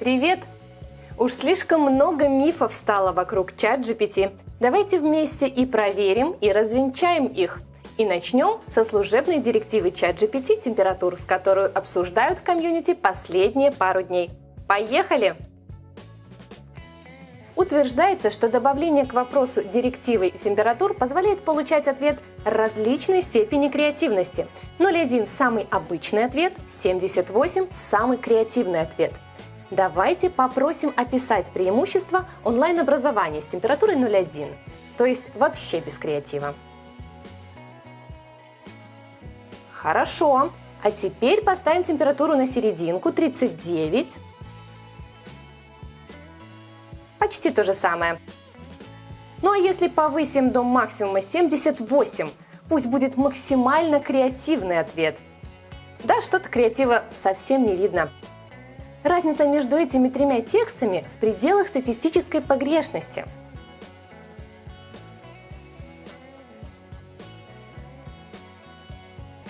Привет! Уж слишком много мифов стало вокруг чат GPT. Давайте вместе и проверим, и развенчаем их. И начнем со служебной директивы чат GPT температур, с которую обсуждают в комьюнити последние пару дней. Поехали! Утверждается, что добавление к вопросу директивы температур позволяет получать ответ различной степени креативности. 0,1 – самый обычный ответ, 78 – самый креативный ответ. Давайте попросим описать преимущества онлайн-образования с температурой 0,1, то есть вообще без креатива. Хорошо. А теперь поставим температуру на серединку 39 почти то же самое. Ну а если повысим до максимума 78, пусть будет максимально креативный ответ. Да, что-то креатива совсем не видно. Разница между этими тремя текстами в пределах статистической погрешности.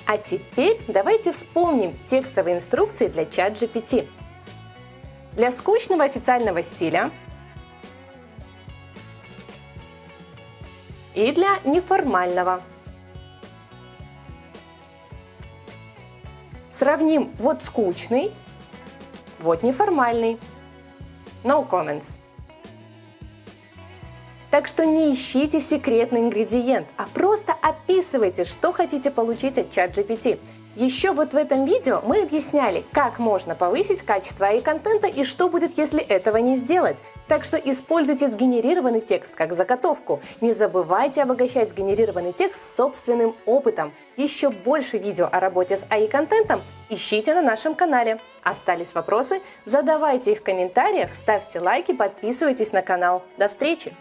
А теперь давайте вспомним текстовые инструкции для чат GPT. Для скучного официального стиля и для неформального. Сравним вот скучный, вот неформальный. No comments. Так что не ищите секретный ингредиент, а просто описывайте, что хотите получить от ChatGPT. Еще вот в этом видео мы объясняли, как можно повысить качество AI-контента и что будет, если этого не сделать. Так что используйте сгенерированный текст как заготовку. Не забывайте обогащать сгенерированный текст собственным опытом. Еще больше видео о работе с AI-контентом ищите на нашем канале. Остались вопросы? Задавайте их в комментариях, ставьте лайки, подписывайтесь на канал. До встречи!